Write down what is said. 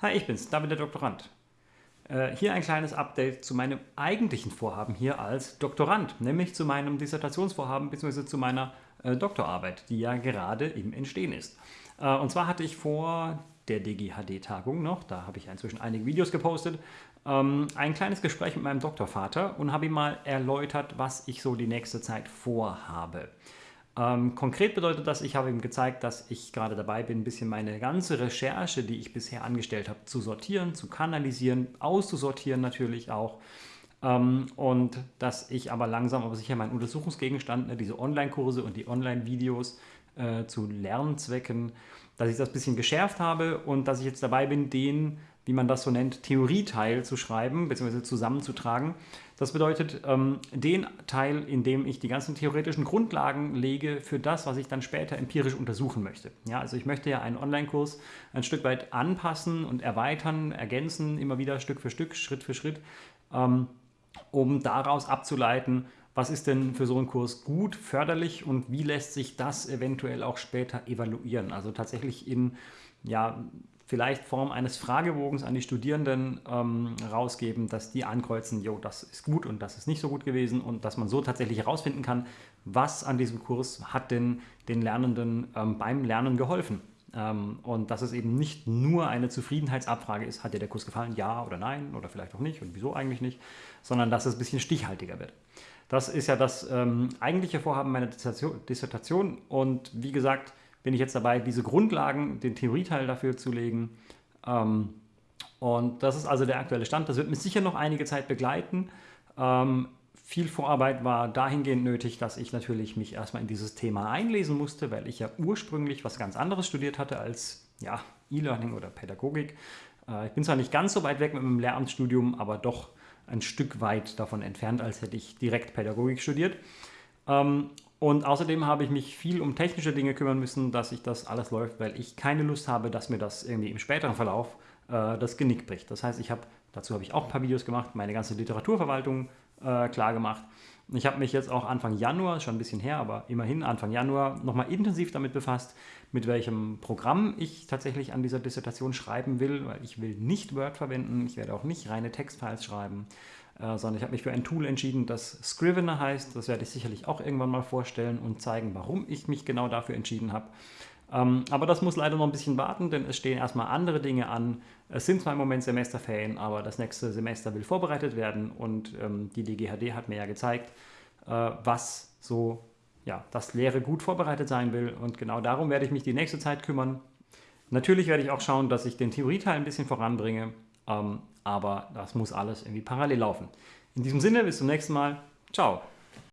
Hi, ich bin's, David der Doktorand. Äh, hier ein kleines Update zu meinem eigentlichen Vorhaben hier als Doktorand, nämlich zu meinem Dissertationsvorhaben bzw. zu meiner äh, Doktorarbeit, die ja gerade im Entstehen ist. Äh, und zwar hatte ich vor der DGHD-Tagung noch, da habe ich inzwischen einige Videos gepostet, ähm, ein kleines Gespräch mit meinem Doktorvater und habe ihm mal erläutert, was ich so die nächste Zeit vorhabe. Ähm, konkret bedeutet das, ich habe ihm gezeigt, dass ich gerade dabei bin, ein bisschen meine ganze Recherche, die ich bisher angestellt habe, zu sortieren, zu kanalisieren, auszusortieren natürlich auch. Ähm, und dass ich aber langsam aber sicher meinen Untersuchungsgegenstand, ne, diese Online-Kurse und die Online-Videos äh, zu Lernzwecken, dass ich das ein bisschen geschärft habe und dass ich jetzt dabei bin, den wie man das so nennt, Theorieteil zu schreiben bzw. zusammenzutragen. Das bedeutet, ähm, den Teil, in dem ich die ganzen theoretischen Grundlagen lege für das, was ich dann später empirisch untersuchen möchte. Ja, also ich möchte ja einen Online-Kurs ein Stück weit anpassen und erweitern, ergänzen, immer wieder Stück für Stück, Schritt für Schritt, ähm, um daraus abzuleiten, was ist denn für so einen Kurs gut, förderlich und wie lässt sich das eventuell auch später evaluieren. Also tatsächlich in ja, vielleicht Form eines Fragebogens an die Studierenden ähm, rausgeben, dass die ankreuzen, jo, das ist gut und das ist nicht so gut gewesen und dass man so tatsächlich herausfinden kann, was an diesem Kurs hat denn den Lernenden ähm, beim Lernen geholfen. Ähm, und dass es eben nicht nur eine Zufriedenheitsabfrage ist, hat dir der Kurs gefallen, ja oder nein oder vielleicht auch nicht und wieso eigentlich nicht, sondern dass es ein bisschen stichhaltiger wird. Das ist ja das ähm, eigentliche Vorhaben meiner Dissertation und wie gesagt, bin ich jetzt dabei, diese Grundlagen, den Theorieteil dafür zu legen. Ähm, und das ist also der aktuelle Stand. Das wird mich sicher noch einige Zeit begleiten. Ähm, viel Vorarbeit war dahingehend nötig, dass ich natürlich mich erstmal in dieses Thema einlesen musste, weil ich ja ursprünglich was ganz anderes studiert hatte als ja, E-Learning oder Pädagogik. Äh, ich bin zwar nicht ganz so weit weg mit meinem Lehramtsstudium, aber doch ein Stück weit davon entfernt, als hätte ich direkt Pädagogik studiert. Ähm, und außerdem habe ich mich viel um technische Dinge kümmern müssen, dass sich das alles läuft, weil ich keine Lust habe, dass mir das irgendwie im späteren Verlauf äh, das Genick bricht. Das heißt, ich habe, dazu habe ich auch ein paar Videos gemacht, meine ganze Literaturverwaltung äh, klar gemacht. Ich habe mich jetzt auch Anfang Januar, schon ein bisschen her, aber immerhin Anfang Januar, nochmal intensiv damit befasst, mit welchem Programm ich tatsächlich an dieser Dissertation schreiben will, weil ich will nicht Word verwenden, ich werde auch nicht reine Textfiles schreiben, äh, sondern ich habe mich für ein Tool entschieden, das Scrivener heißt. Das werde ich sicherlich auch irgendwann mal vorstellen und zeigen, warum ich mich genau dafür entschieden habe. Ähm, aber das muss leider noch ein bisschen warten, denn es stehen erstmal andere Dinge an. Es sind zwar im Moment Semesterferien, aber das nächste Semester will vorbereitet werden und ähm, die DGHD hat mir ja gezeigt, äh, was so ja, das Lehre gut vorbereitet sein will und genau darum werde ich mich die nächste Zeit kümmern. Natürlich werde ich auch schauen, dass ich den Theorieteil ein bisschen voranbringe, ähm, aber das muss alles irgendwie parallel laufen. In diesem Sinne, bis zum nächsten Mal. Ciao.